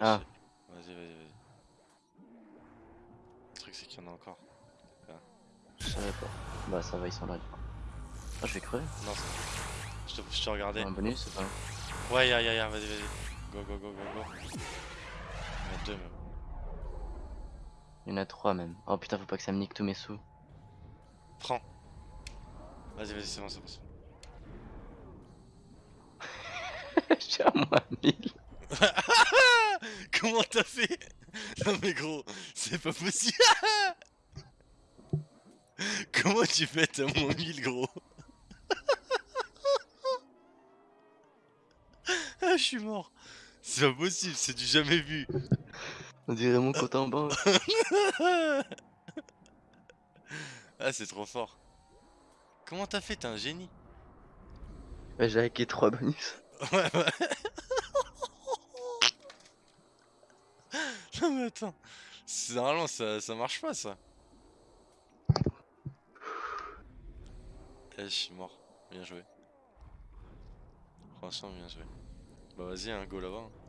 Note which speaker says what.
Speaker 1: Ah. Vas-y, vas-y, vas-y. Le truc, c'est qu'il y en a encore.
Speaker 2: Je savais pas. Bah, ça va, ils sont là. Ah, je vais crever.
Speaker 1: Non, je te, je te regardais. Un
Speaker 2: bonus, c'est pas.
Speaker 1: Ouais, y'a, y'a, y'a, vas-y, vas-y. Go, go, go, go, go. Il y en a deux même.
Speaker 2: Il y en a trois même. Oh putain, faut pas que ça me nique tous mes sous.
Speaker 1: Prends. Vas-y, vas-y, c'est bon, c'est bon. bon.
Speaker 2: J'ai à moins 1000.
Speaker 1: Comment t'as fait Non mais gros, c'est pas possible. Comment tu fais t'as moins 1000 gros Ah je suis mort. C'est pas possible, c'est du jamais vu.
Speaker 2: On dirait mon compte en banque.
Speaker 1: ah c'est trop fort. Comment t'as fait T'es un génie.
Speaker 2: J'ai hacké 3 bonus.
Speaker 1: Ouais ouais. non mais attends. Normalement ça, ça marche pas ça. Eh je suis mort. Bien joué. Franchement bien joué. Bah vas-y hein, go là-bas. hein.